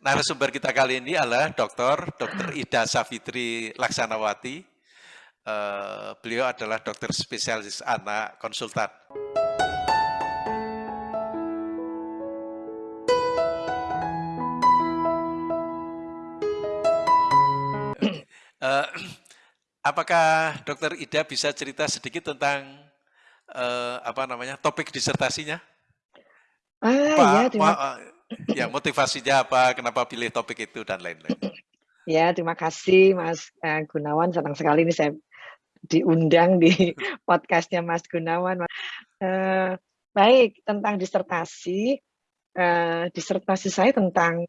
narasumber kita kali ini adalah Dr. Dr. Ida Safitri Laksanawati. Uh, beliau adalah dokter spesialis anak konsultan. Uh, apakah Dokter Ida bisa cerita sedikit tentang uh, apa namanya topik disertasinya? Ah, apa, ya, terima ya motivasinya apa, kenapa pilih topik itu dan lain-lain. Ya, terima kasih Mas uh, Gunawan. Senang sekali ini saya diundang di podcastnya Mas Gunawan. Uh, baik, tentang disertasi. Uh, disertasi saya tentang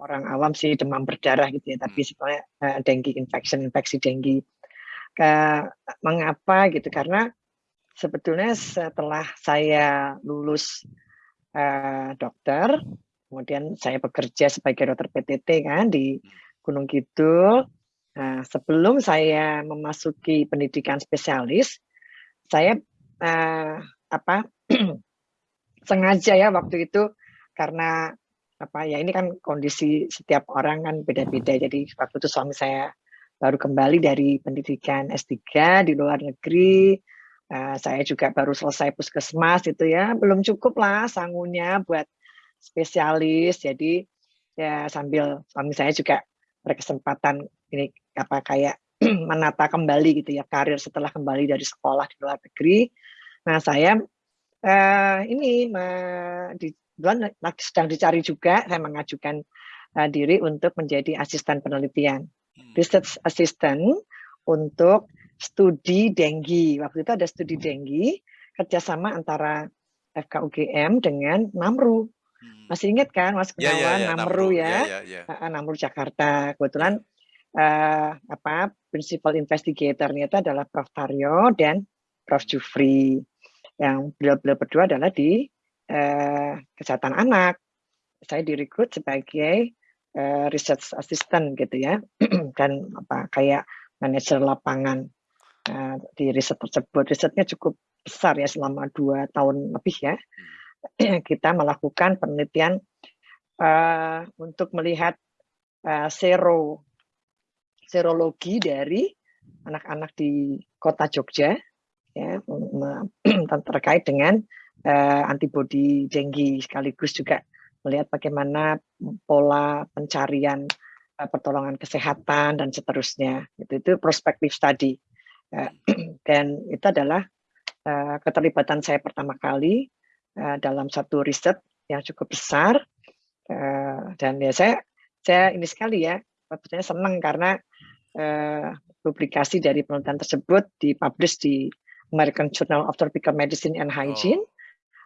orang awam sih demam berdarah gitu ya, tapi hmm. sebenarnya uh, dengue infection, infeksi dengue. Ke, mengapa gitu? Karena sebetulnya setelah saya lulus uh, dokter, kemudian saya bekerja sebagai dokter PTT kan di Gunung Kidul. Nah, sebelum saya memasuki pendidikan spesialis, saya uh, apa sengaja ya waktu itu karena apa ya ini kan kondisi setiap orang kan beda-beda. Jadi waktu itu suami saya baru kembali dari pendidikan S3 di luar negeri Uh, saya juga baru selesai puskesmas itu ya, belum cukup lah sangunya buat spesialis. Jadi ya sambil suami saya juga berkesempatan ini apa kayak menata kembali gitu ya karir setelah kembali dari sekolah di luar negeri. Nah saya uh, ini di bulan sedang dicari juga saya mengajukan uh, diri untuk menjadi asisten penelitian, hmm. research assistant untuk studi denggi. Waktu itu ada studi denggi kerjasama antara FKUGM dengan Namru. Hmm. Masih ingat kan Mas Gunawan ya, ya, ya, Namru, ya, ya, ya, ya. Namru Jakarta. Kebetulan uh, apa principal investigatornya itu adalah Prof Taryo dan Prof Jufri. Yang beliau-beliau berdua adalah di uh, kesehatan anak. Saya direkrut sebagai uh, research assistant gitu ya dan apa kayak manajer lapangan uh, di riset tersebut. Risetnya cukup besar ya selama dua tahun lebih ya. Hmm. Kita melakukan penelitian uh, untuk melihat uh, sero serologi dari anak-anak di kota Jogja ya terkait dengan uh, antibodi denggi sekaligus juga melihat bagaimana pola pencarian uh, pertolongan kesehatan dan seterusnya itu itu prospektif Eh, dan itu adalah uh, keterlibatan saya pertama kali uh, dalam satu riset yang cukup besar dan ya saya saya ini sekali ya sebetulnya senang karena publikasi dari penelitian tersebut dipublish di American Journal of Tropical Medicine and Hygiene oh.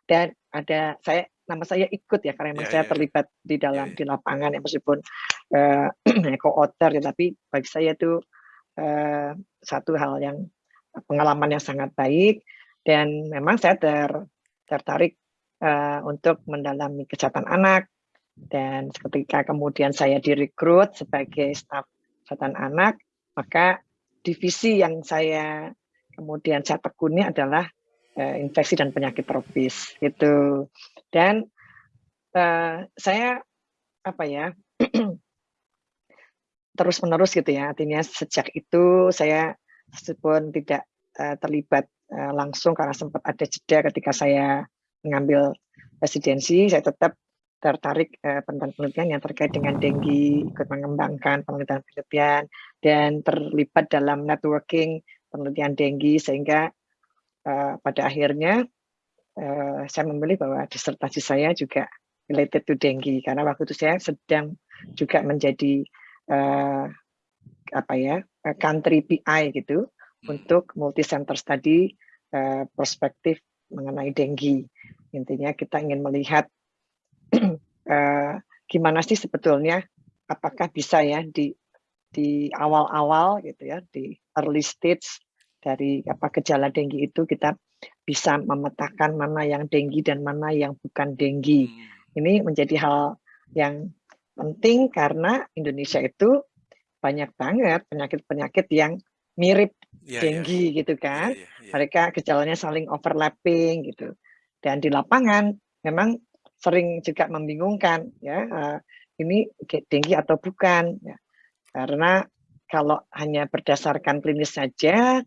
dan ada saya nama saya ikut ya karena yeah, saya yeah. terlibat di dalam yeah, yeah. di lapangan ya meskipun uh, co-author ya tapi bagi saya itu eh, satu hal yang pengalaman yang sangat baik dan memang saya ter, tertarik eh, untuk mendalami kesehatan anak. Dan ketika kemudian saya direkrut sebagai staf kesehatan anak maka divisi yang saya kemudian saya tekuni adalah uh, infeksi dan penyakit tropis itu dan uh, saya apa ya terus-menerus gitu ya. Artinya sejak itu saya meskipun tidak uh, terlibat uh, langsung karena sempat ada jeda ketika saya mengambil residensi, saya tetap tertarik uh, penelitian yang terkait dengan denggi, ikut mengembangkan penelitian-penelitian, dan terlibat dalam networking penelitian denggi, sehingga uh, pada akhirnya uh, saya memilih bahwa disertasi saya juga related to denggi, karena waktu itu saya sedang juga menjadi uh, apa ya uh, country PI gitu hmm. untuk multi center study uh, perspektif mengenai denggi. Intinya kita ingin melihat uh, gimana sih sebetulnya apakah bisa ya di di awal-awal gitu ya di early stage dari apa gejala denggi itu kita bisa memetakan mana yang denggi dan mana yang bukan denggi. Hmm. Ini menjadi hal yang penting karena Indonesia itu banyak banget penyakit-penyakit yang mirip yeah, denggi yeah. gitu kan. Yeah, yeah, yeah. Mereka gejalanya saling overlapping gitu. Dan di lapangan memang sering juga membingungkan ya uh, ini dengue atau bukan ya. Karena kalau hanya berdasarkan klinis saja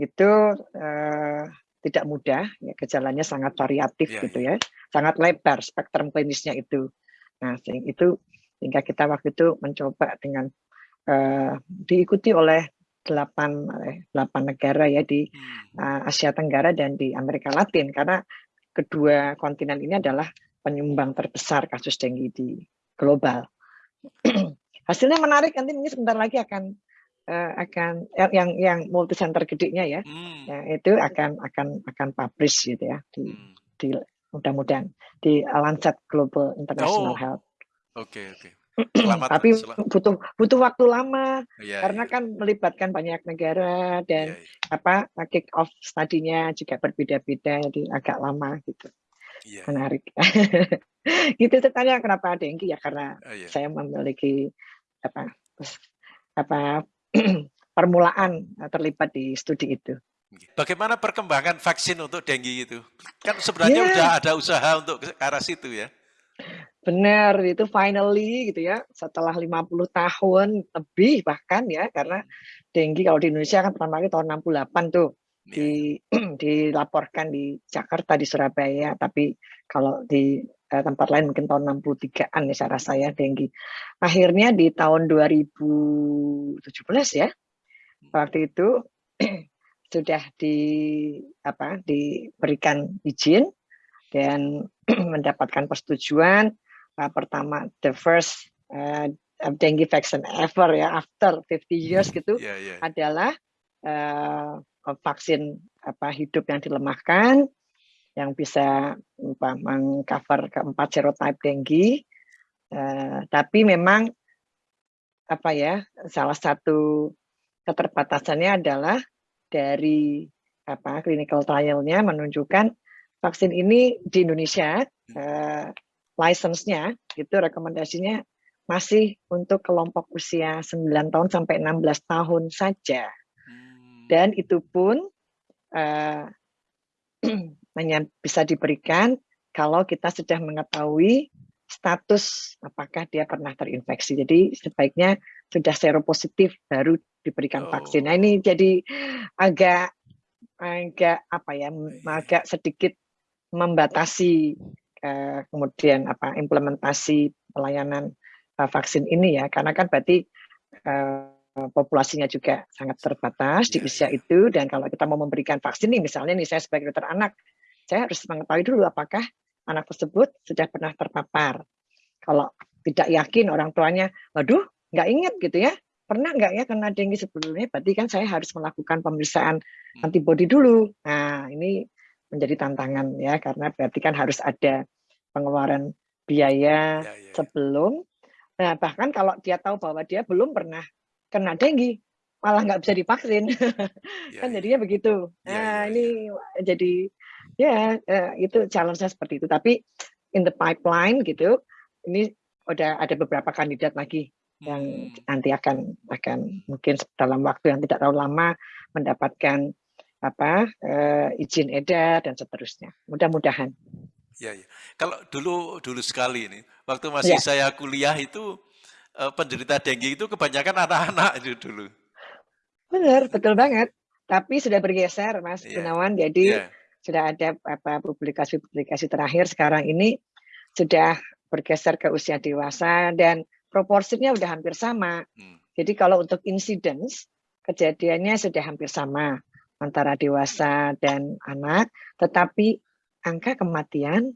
itu uh, tidak mudah ya gejalanya sangat variatif yeah, gitu iya. ya. Sangat lebar spektrum klinisnya itu. Nah, itu sehingga kita waktu itu mencoba dengan uh, diikuti oleh delapan eh, delapan negara ya di uh, Asia Tenggara dan di Amerika Latin karena kedua kontinen ini adalah penyumbang terbesar kasus dengue di global. Hasilnya menarik nanti ini sebentar lagi akan uh, akan yang yang multi center gedenya ya, hmm. ya itu akan akan akan publish gitu ya di hmm. di mudah-mudahan di Lancet Global International oh. Health. Oke okay, oke. Okay. Selamat, Tapi selamat. butuh butuh waktu lama ya, karena ya. kan melibatkan banyak negara dan ya, ya. apa kick off studinya juga berbeda-beda jadi agak lama gitu. Ya. Menarik. gitu tanya kenapa ada yang ya karena ya. saya memiliki apa apa permulaan terlibat di studi itu. Bagaimana perkembangan vaksin untuk dengue itu? Kan sebenarnya yeah. udah ada usaha untuk ke arah situ ya. Benar, itu finally gitu ya, setelah 50 tahun lebih bahkan ya, karena dengue kalau di Indonesia kan pertama kali tahun 68 tuh, iya, di iya. dilaporkan di Jakarta, di Surabaya, tapi kalau di eh, tempat lain mungkin tahun 63-an ya saya rasa ya dengue. Akhirnya di tahun 2017 ya, waktu itu sudah di apa diberikan izin dan mendapatkan persetujuan uh, pertama the first uh, dengue vaccine ever ya after 50 years hmm, gitu yeah, yeah. adalah uh, vaksin apa hidup yang dilemahkan yang bisa apa, mengcover keempat serotype dengue. Uh, tapi memang apa ya salah satu keterbatasannya adalah dari apa clinical trialnya menunjukkan vaksin ini di Indonesia uh, license-nya itu rekomendasinya masih untuk kelompok usia 9 tahun sampai 16 tahun saja. Hmm. Dan itu pun uh, hanya bisa diberikan kalau kita sudah mengetahui status apakah dia pernah terinfeksi. Jadi sebaiknya sudah seropositif baru diberikan oh. vaksin. Nah ini jadi agak agak apa ya, agak sedikit membatasi Eh, kemudian apa implementasi pelayanan uh, vaksin ini ya. Karena kan berarti uh, populasinya juga sangat terbatas di iya, usia itu. Dan kalau kita mau memberikan vaksin nih misalnya nih saya sebagai dokter anak saya harus mengetahui dulu apakah anak tersebut sudah pernah terpapar. Kalau tidak yakin orang tuanya waduh nggak ingat gitu ya. Pernah nggak ya kena dengue sebelumnya? Berarti kan saya harus melakukan pemeriksaan hmm. antibodi dulu. Nah ini menjadi tantangan ya karena berarti kan harus ada pengeluaran biaya ya, ya, sebelum. Nah bahkan kalau dia tahu bahwa dia belum pernah kena dengue malah nggak bisa divaksin ya, kan ya. jadinya begitu. Ya, nah ya, ini jadi ya uh, itu challenge-nya seperti itu. Tapi in the pipeline gitu ini udah ada beberapa kandidat lagi yang hmm. nanti akan akan mungkin dalam waktu yang tidak terlalu lama mendapatkan apa uh, izin edar dan seterusnya. Mudah-mudahan. Ya, ya. Kalau dulu dulu sekali ini, waktu masih ya. saya kuliah itu uh, penderita dengue itu kebanyakan anak-anak itu dulu. Benar, betul banget. Tapi sudah bergeser, Mas ya. Gunawan. Jadi ya. sudah ada apa publikasi-publikasi terakhir sekarang ini sudah bergeser ke usia dewasa dan proporsinya sudah hampir sama. Hmm. Jadi kalau untuk incidence kejadiannya sudah hampir sama antara dewasa dan anak, tetapi angka kematian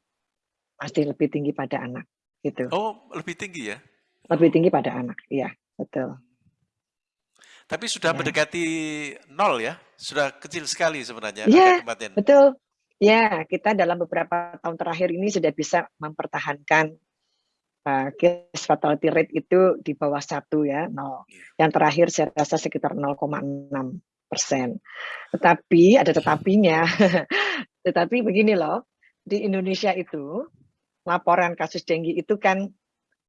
pasti lebih tinggi pada anak gitu. Oh, lebih tinggi ya? Lebih tinggi pada anak, iya, betul. Tapi sudah ya. mendekati nol ya? Sudah kecil sekali sebenarnya ya, angka kematian. betul. Ya, kita dalam beberapa tahun terakhir ini sudah bisa mempertahankan uh, case fatality rate itu di bawah satu ya, nol. Ya. Yang terakhir saya rasa sekitar 0,6 persen. Tetapi ada tetapinya. Tetapi begini loh, di Indonesia itu laporan kasus dengue itu kan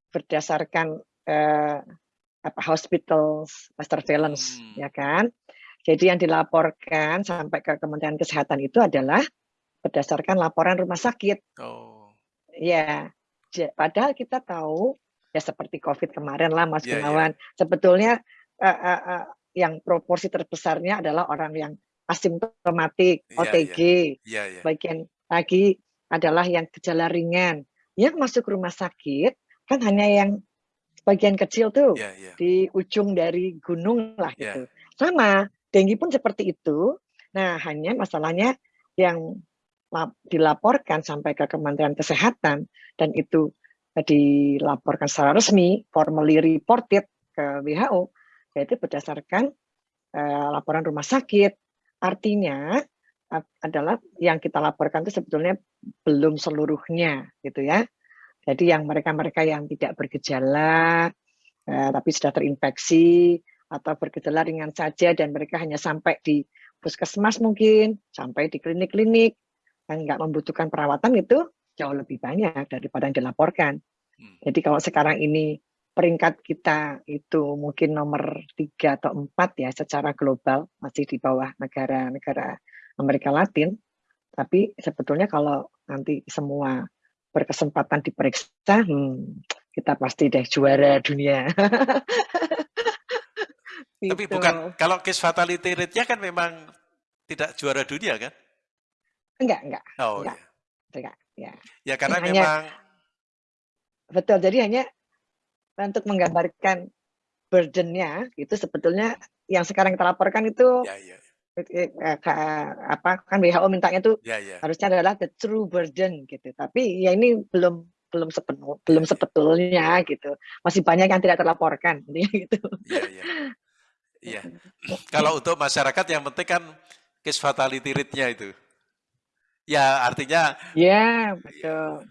berdasarkan eh, apa hospital surveillance hmm. ya kan. Jadi yang dilaporkan sampai ke Kementerian Kesehatan itu adalah berdasarkan laporan rumah sakit. Oh. Ya, padahal kita tahu, ya seperti Covid kemarin lah Mas Iya iya. Gunawan, sebetulnya, eee eee eee, yang proporsi terbesarnya adalah orang yang asimptomatik, Iya iya. OTG, Iya iya. sebagian lagi adalah yang gejala ringan. Yang masuk rumah sakit kan hanya yang sebagian kecil tuh, Iya iya. di ujung dari gunung lah Iya. gitu. Sama, Dengue pun seperti itu. Nah, hanya masalahnya yang lap dilaporkan sampai ke Kementerian Kesehatan dan itu, eee, dilaporkan secara resmi, formally reported ke WHO, yaitu berdasarkan, eee, laporan rumah sakit. Artinya, ap adalah yang kita laporkan itu sebetulnya belum seluruhnya gitu ya. Jadi yang mereka-mereka yang tidak bergejala, eee, tapi sudah terinfeksi atau bergejala ringan saja dan mereka hanya sampai di puskesmas mungkin, sampai di klinik-klinik, dan nggak membutuhkan perawatan itu jauh lebih banyak daripada yang dilaporkan. Mmm. Jadi kalau sekarang ini peringkat kita itu mungkin nomor 3 atau 4 ya secara global, masih di bawah negara-negara Amerika Latin. Tapi sebetulnya kalau nanti semua berkesempatan diperiksa, hmm, kita pasti deh juara dunia. Tapi Gitu. bukan kalau case fatality rate-nya kan memang tidak juara dunia kan? Enggak enggak Oh, enggak iya. enggak, ya. Ya karena Hanya memang Betul, jadi hanya untuk menggambarkan burden-nya, itu sebetulnya yang sekarang kita laporkan itu, Ya ya. eee, ka apa, kan WHO mintanya tuh Ya ya. harusnya adalah the true burden gitu. Tapi ya ini belum belum sepenuh Ya belum ya. sebetulnya gitu. Masih banyak yang tidak terlaporkan, gitu. Iya iya. Iya. Kalau untuk masyarakat yang penting kan case fatality rate-nya itu. Ya artinya iya betul.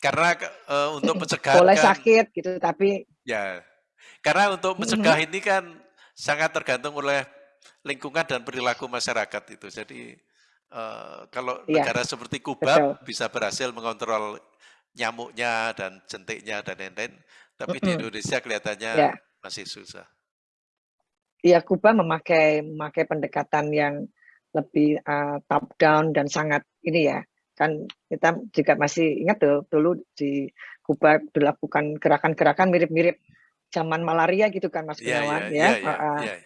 Karena eee, untuk pencegahan Boleh kan sakit gitu, tapi Ya. Karena untuk mencegah mhm. ini kan sangat tergantung oleh lingkungan dan perilaku masyarakat itu. Jadi, eee, kalau Iya, negara seperti Kuba betul. bisa berhasil mengontrol nyamuknya dan jentiknya dan lain-lain, tapi di Mhm. Indonesia kelihatannya Ya. masih susah. Iya, Kuba memakai memakai pendekatan yang lebih, eee, top down dan sangat ini ya, kan kita juga masih ingat tuh dulu di Kuba dilakukan gerakan-gerakan mirip-mirip zaman malaria gitu kan Mas iya Gunawan iya ya, iya heeh. iya.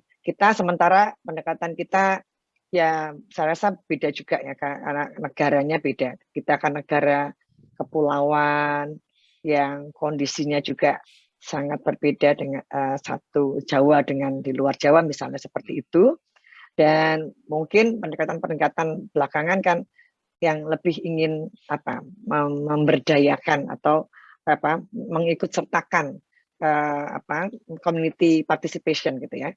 Kita sementara pendekatan kita, ya saya rasa beda juga ya karena negaranya beda. Kita kan negara kepulauan yang kondisinya juga sangat berbeda dengan, eee, satu Jawa dengan di luar Jawa misalnya seperti itu. Dan mungkin pendekatan-pendekatan belakangan kan yang lebih ingin apa, mem memberdayakan atau apa, mengikut sertakan, eee, apa, community participation gitu ya.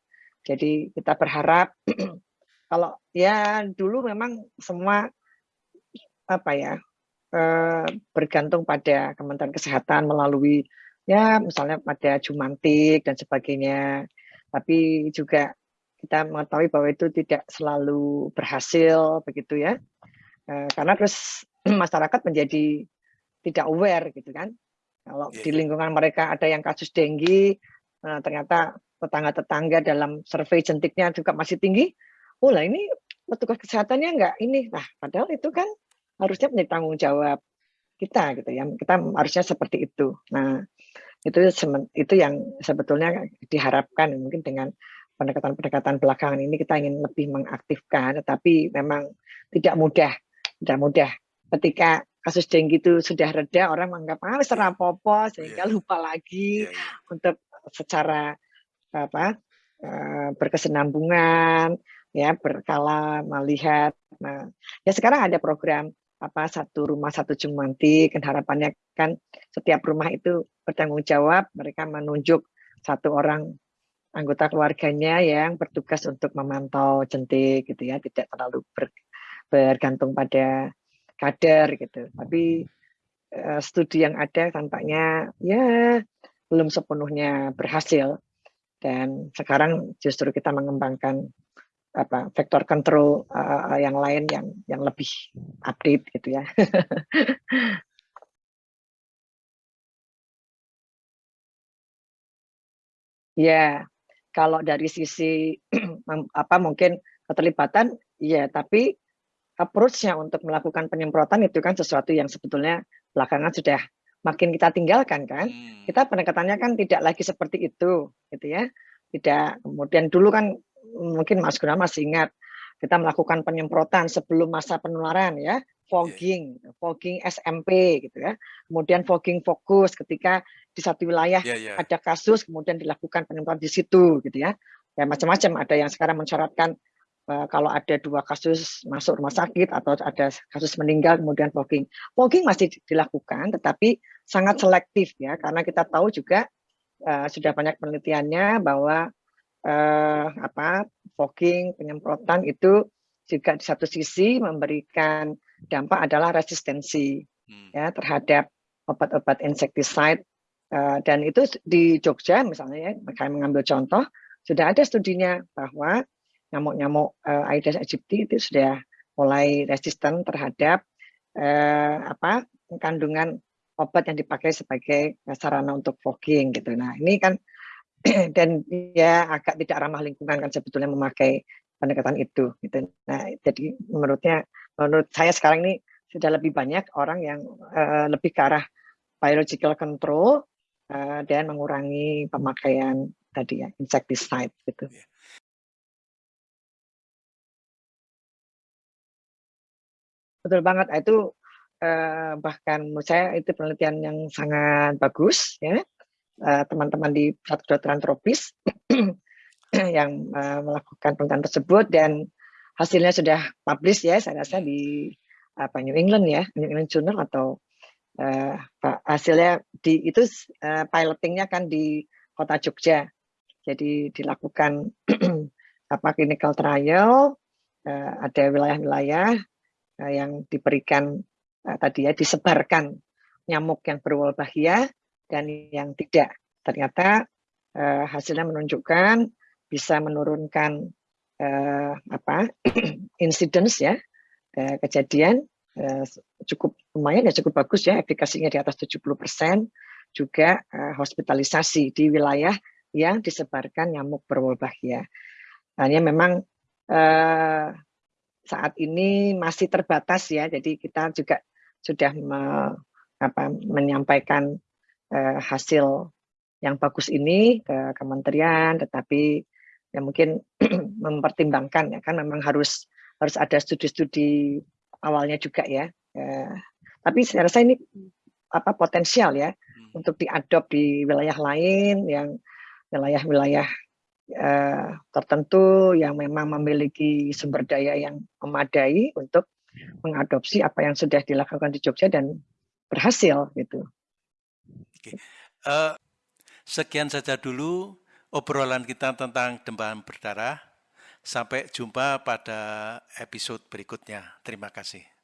Jadi kita berharap kalau ya dulu memang semua apa ya, eee, bergantung pada Kementerian Kesehatan melalui ya misalnya ada Jumantik dan sebagainya. Tapi juga kita mengetahui bahwa itu tidak selalu berhasil begitu ya. Eee, karena terus masyarakat menjadi tidak aware gitu kan. Kalau Iya di iya. lingkungan mereka ada yang kasus Dengue, eee, ternyata tetangga-tetangga dalam survei jentiknya juga masih tinggi, "Oh lah ini petugas kesehatannya nggak ini." Nah, padahal itu kan harusnya menjadi tanggung jawab kita gitu ya, kita harusnya seperti itu. Nah, itu itu yang sebetulnya diharapkan mungkin dengan pendekatan-pendekatan belakangan ini kita ingin lebih mengaktifkan, tetapi memang tidak mudah tidak mudah. Ketika kasus Dengue itu sudah reda, orang menganggap, "Ah, wis Iya. ora apa-apa," Oh iya. sehingga lupa lagi Iya iya. untuk secara apa, eee, berkesinambungan, ya berkala melihat. Nah, ya sekarang ada program apa, satu rumah satu Jumantik, kan harapannya kan setiap rumah itu bertanggung jawab, mereka menunjuk 1 orang anggota keluarganya yang bertugas untuk memantau jentik gitu ya, tidak terlalu ber bergantung pada kader gitu. Tapi, eee, studi yang ada tampaknya ya belum sepenuhnya berhasil. Dan sekarang justru kita mengembangkan apa, vektor control, eee, yang lain yang yang lebih update gitu ya. Iya, kalau dari sisi apa, mungkin keterlibatan iya, tapi approach-nya untuk melakukan penyemprotan itu kan sesuatu yang sebetulnya belakangan sudah makin kita tinggalkan kan. Hmm. Kita pendekatannya kan tidak lagi seperti itu, gitu ya. Tidak kemudian dulu kan mungkin Mas Gunawan masih ingat kita melakukan penyemprotan sebelum masa penularan ya, fogging, fogging SMP gitu ya. Kemudian fogging fokus ketika di satu wilayah yeah, yeah. ada kasus kemudian dilakukan penyemprotan di situ gitu ya. Ya macam-macam ada yang sekarang mensyaratkan kalau ada dua kasus masuk rumah sakit atau ada kasus meninggal kemudian fogging. Fogging masih dilakukan tetapi sangat selektif ya karena kita tahu juga uh, sudah banyak penelitiannya bahwa uh, apa fogging penyemprotan itu juga di satu sisi memberikan dampak adalah resistensi hmm. ya terhadap obat-obat insektisida uh, dan itu di Jogja misalnya ya kami mengambil contoh sudah ada studinya bahwa nyamuk-nyamuk uh, Aedes aegypti itu sudah mulai resisten terhadap uh, apa kandungan obat yang dipakai sebagai sarana untuk fogging gitu. Nah ini kan dan ya agak tidak ramah lingkungan kan sebetulnya memakai pendekatan itu gitu. Nah, jadi menurutnya menurut saya sekarang ini sudah lebih banyak orang yang uh, lebih ke arah biological control uh, dan mengurangi pemakaian tadi ya insecticide gitu. Yeah. Betul banget. Itu uh, bahkan menurut saya itu penelitian yang sangat bagus ya. Eh, teman-teman di pusat kedokteran tropis yang uh, melakukan penelitian tersebut dan hasilnya sudah publish ya saya rasa di apa New England ya New England Journal atau uh, hasilnya di itu uh, pilotingnya kan di kota Jogja. Jadi dilakukan apa clinical trial uh, ada wilayah-wilayah yang diberikan uh, tadi ya disebarkan nyamuk yang berwolbachia dan yang tidak. Ternyata uh, hasilnya menunjukkan bisa menurunkan uh, apa incidence ya uh, kejadian uh, cukup lumayan ya cukup bagus ya efikasinya di atas 70% juga uh, hospitalisasi di wilayah yang disebarkan nyamuk berwolbachia. Hanya memang uh, saat ini masih terbatas ya, jadi kita juga sudah me, apa, menyampaikan eh, hasil yang bagus ini ke kementerian, tetapi ya mungkin mempertimbangkan ya kan memang harus harus ada studi-studi awalnya juga ya. Eh, tapi saya rasa ini apa potensial ya hmm. untuk diadop di wilayah lain yang wilayah-wilayah eh, tertentu yang memang memiliki sumber daya yang memadai untuk mengadopsi apa yang sudah dilakukan di Jogja dan berhasil gitu. Oke. Uh, sekian saja dulu obrolan kita tentang demam berdarah. Sampai jumpa pada episode berikutnya. Terima kasih.